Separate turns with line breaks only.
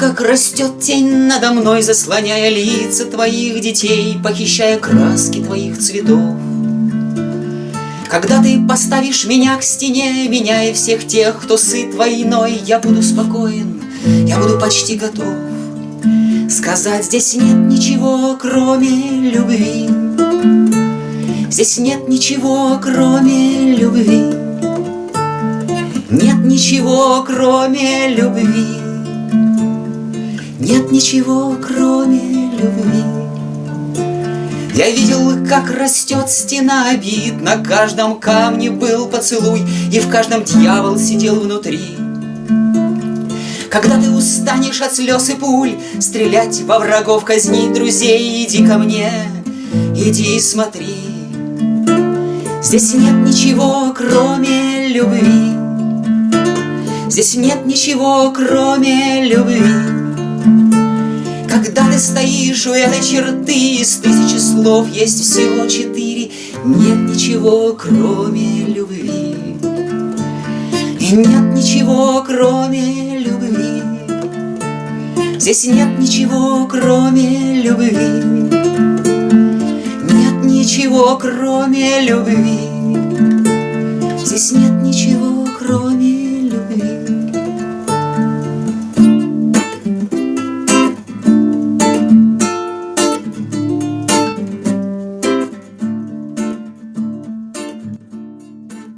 Как растет тень надо мной, заслоняя лица твоих детей, Похищая краски твоих цветов. Когда ты поставишь меня к стене, Меняя всех тех, кто сыт войной, Я буду спокоен, я буду почти готов. Сказать здесь нет ничего, кроме любви Здесь нет ничего, кроме любви. Нет ничего, кроме любви Нет ничего, кроме любви я видел, как растет стена обид, На каждом камне был поцелуй, И в каждом дьявол сидел внутри. Когда ты устанешь от слез и пуль Стрелять во врагов, казнить друзей, Иди ко мне, иди и смотри. Здесь нет ничего, кроме любви. Здесь нет ничего, кроме любви. Когда ты стоишь у этой черты Из тысячи слов есть всего четыре. Нет ничего, кроме любви. И нет ничего, кроме любви. Здесь нет ничего, кроме любви. Нет ничего, кроме любви. Здесь нет ничего